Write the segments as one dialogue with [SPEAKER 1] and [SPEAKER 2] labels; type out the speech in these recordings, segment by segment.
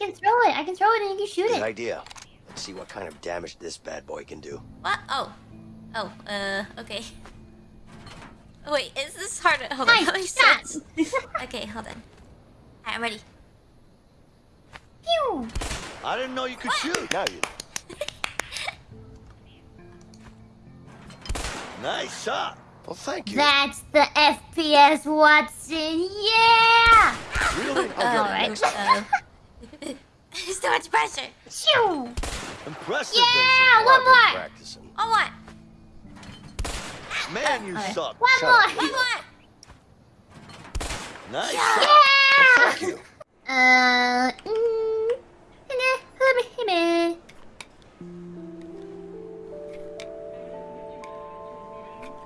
[SPEAKER 1] can throw it. I can throw it and you can shoot it.
[SPEAKER 2] Good idea. Let's see what kind of damage this bad boy can do.
[SPEAKER 3] What? Oh. Oh, uh, okay. Oh, wait, is this hard? Hold on,
[SPEAKER 1] Nice
[SPEAKER 3] how
[SPEAKER 1] shot.
[SPEAKER 3] Okay, hold on. Alright, I'm ready.
[SPEAKER 1] Pew.
[SPEAKER 4] I didn't know you could shoot.
[SPEAKER 2] Now you.
[SPEAKER 4] Nice shot.
[SPEAKER 2] Well, thank you.
[SPEAKER 1] That's the FPS Watson. Yeah.
[SPEAKER 2] Really? I'll get
[SPEAKER 1] All
[SPEAKER 2] it
[SPEAKER 1] right.
[SPEAKER 2] Next
[SPEAKER 3] Uh, so much pressure.
[SPEAKER 1] Shoo.
[SPEAKER 4] Impressive,
[SPEAKER 1] Yeah.
[SPEAKER 2] Well,
[SPEAKER 1] One more.
[SPEAKER 2] Practicing.
[SPEAKER 3] Oh, what?
[SPEAKER 4] Vincent. Man, you
[SPEAKER 1] Okay.
[SPEAKER 4] suck.
[SPEAKER 1] One
[SPEAKER 2] Shut
[SPEAKER 1] more.
[SPEAKER 3] One more.
[SPEAKER 4] Nice
[SPEAKER 3] Yeah.
[SPEAKER 4] shot.
[SPEAKER 1] Yeah.
[SPEAKER 2] Thank you.
[SPEAKER 1] Uh. Mm, hime, hime, hime.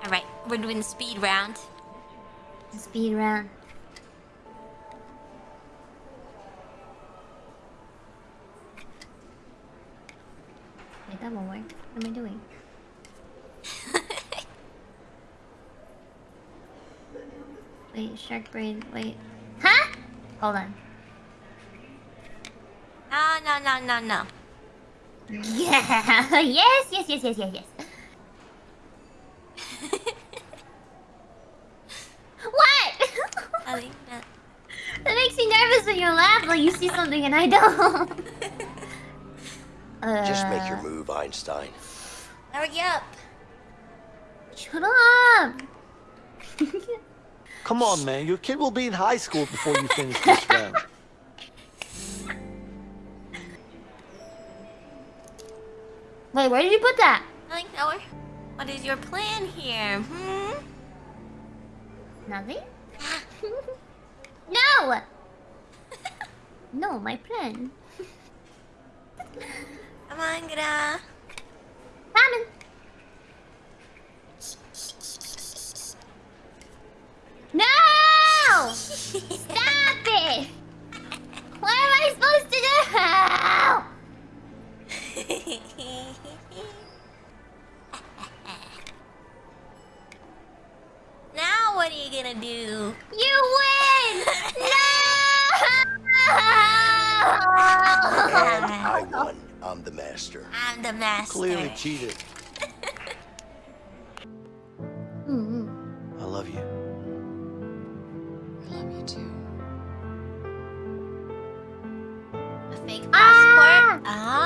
[SPEAKER 3] Alright, we're doing the speed round.
[SPEAKER 1] Speed round. That won't work. What am I doing? Wait, shark brain. Wait. Huh? Hold on.
[SPEAKER 3] No, no, no, no, no.
[SPEAKER 1] Yeah. yes, yes, yes, yes, yes, yes. what?
[SPEAKER 3] That.
[SPEAKER 1] that makes me nervous when you laugh like you see something and I don't. uh,
[SPEAKER 2] Just make your move, Einstein.
[SPEAKER 3] Hurry up.
[SPEAKER 1] Shut up.
[SPEAKER 4] Come on, man. Your kid will be in high school before you finish this round.
[SPEAKER 1] Wait, where did you put that?
[SPEAKER 3] Nothing, nowhere. What is your plan here? Hmm?
[SPEAKER 1] Nothing? no! no, my plan.
[SPEAKER 3] Come on,
[SPEAKER 1] Ramen. No! Stop it! What am I supposed to do?
[SPEAKER 3] now what are you gonna do?
[SPEAKER 1] You win! No!
[SPEAKER 2] I won. I'm the master.
[SPEAKER 3] I'm the master.
[SPEAKER 4] Clearly cheated.
[SPEAKER 1] Mm-mm.
[SPEAKER 4] I love you.
[SPEAKER 5] I love you too.
[SPEAKER 3] A fake
[SPEAKER 1] Ah!
[SPEAKER 3] passport? Ah!